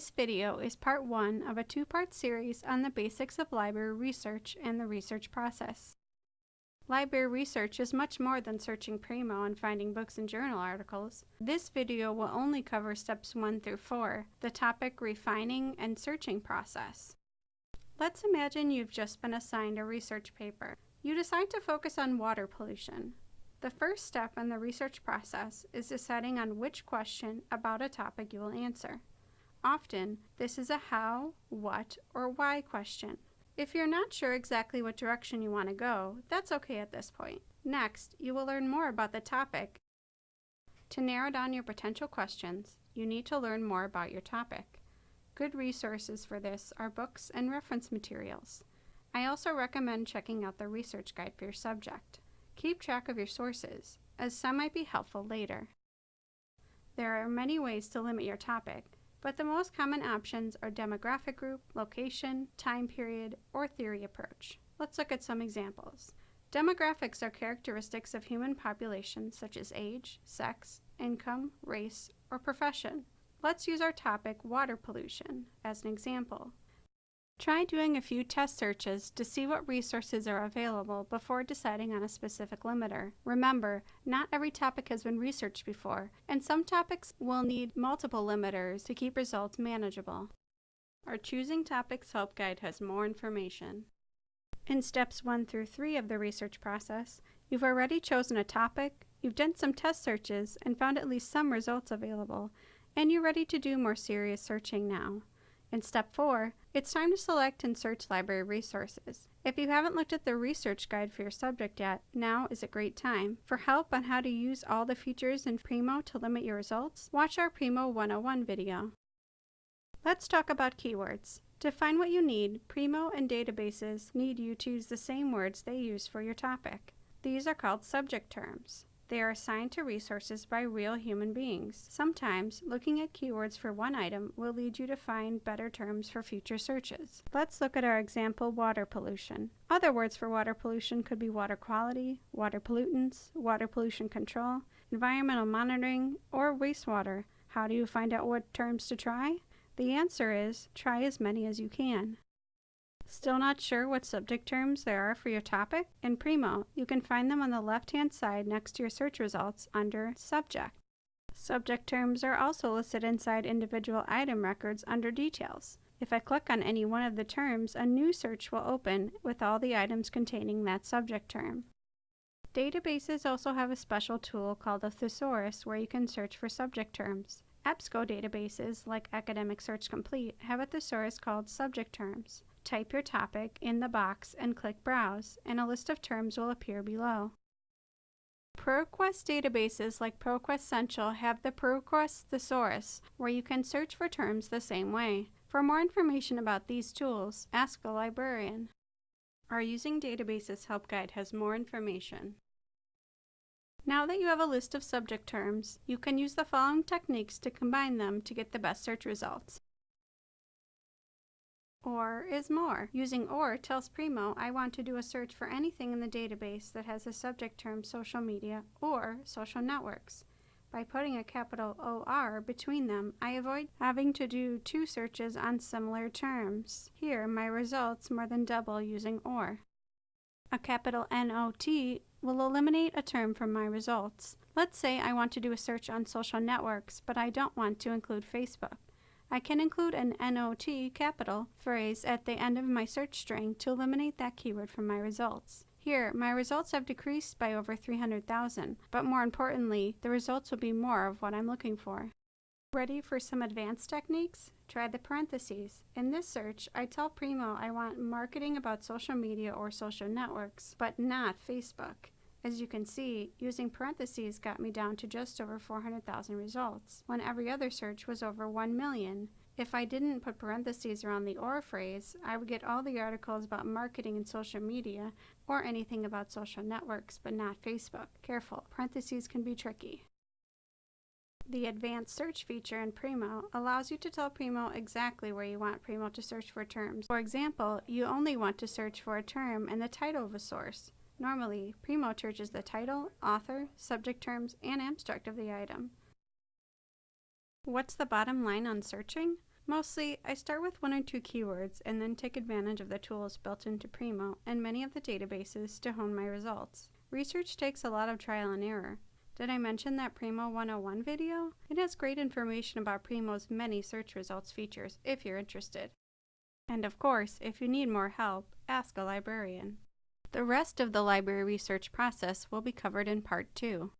This video is part one of a two-part series on the basics of library research and the research process. Library research is much more than searching Primo and finding books and journal articles. This video will only cover steps one through four, the topic refining and searching process. Let's imagine you've just been assigned a research paper. You decide to focus on water pollution. The first step in the research process is deciding on which question about a topic you will answer. Often, this is a how, what, or why question. If you're not sure exactly what direction you want to go, that's okay at this point. Next, you will learn more about the topic. To narrow down your potential questions, you need to learn more about your topic. Good resources for this are books and reference materials. I also recommend checking out the research guide for your subject. Keep track of your sources, as some might be helpful later. There are many ways to limit your topic, but the most common options are demographic group, location, time period, or theory approach. Let's look at some examples. Demographics are characteristics of human populations such as age, sex, income, race, or profession. Let's use our topic, water pollution, as an example. Try doing a few test searches to see what resources are available before deciding on a specific limiter. Remember, not every topic has been researched before, and some topics will need multiple limiters to keep results manageable. Our Choosing Topics Help Guide has more information. In steps 1 through 3 of the research process, you've already chosen a topic, you've done some test searches and found at least some results available, and you're ready to do more serious searching now. In step 4, it's time to select and search library resources. If you haven't looked at the research guide for your subject yet, now is a great time. For help on how to use all the features in Primo to limit your results, watch our Primo 101 video. Let's talk about keywords. To find what you need, Primo and databases need you to use the same words they use for your topic. These are called subject terms. They are assigned to resources by real human beings. Sometimes, looking at keywords for one item will lead you to find better terms for future searches. Let's look at our example, water pollution. Other words for water pollution could be water quality, water pollutants, water pollution control, environmental monitoring, or wastewater. How do you find out what terms to try? The answer is, try as many as you can. Still not sure what subject terms there are for your topic? In Primo, you can find them on the left-hand side next to your search results under Subject. Subject terms are also listed inside individual item records under Details. If I click on any one of the terms, a new search will open with all the items containing that subject term. Databases also have a special tool called a thesaurus where you can search for subject terms. EBSCO databases, like Academic Search Complete, have a thesaurus called subject terms. Type your topic in the box and click Browse, and a list of terms will appear below. ProQuest databases like ProQuest Central have the ProQuest Thesaurus, where you can search for terms the same way. For more information about these tools, ask a librarian. Our Using Databases Help Guide has more information. Now that you have a list of subject terms, you can use the following techniques to combine them to get the best search results. OR is more. Using OR tells Primo I want to do a search for anything in the database that has a subject term social media or social networks. By putting a capital OR between them, I avoid having to do two searches on similar terms. Here, my results more than double using OR. A capital NOT will eliminate a term from my results. Let's say I want to do a search on social networks, but I don't want to include Facebook. I can include an NOT capital phrase at the end of my search string to eliminate that keyword from my results. Here, my results have decreased by over 300,000, but more importantly, the results will be more of what I'm looking for. Ready for some advanced techniques? Try the parentheses. In this search, I tell Primo I want marketing about social media or social networks, but not Facebook. As you can see, using parentheses got me down to just over 400,000 results, when every other search was over 1 million. If I didn't put parentheses around the OR phrase, I would get all the articles about marketing and social media, or anything about social networks, but not Facebook. Careful, parentheses can be tricky. The advanced search feature in Primo allows you to tell Primo exactly where you want Primo to search for terms. For example, you only want to search for a term in the title of a source. Normally, Primo searches the title, author, subject terms, and abstract of the item. What's the bottom line on searching? Mostly, I start with one or two keywords and then take advantage of the tools built into Primo and many of the databases to hone my results. Research takes a lot of trial and error. Did I mention that Primo 101 video? It has great information about Primo's many search results features if you're interested. And of course, if you need more help, ask a librarian. The rest of the library research process will be covered in Part 2.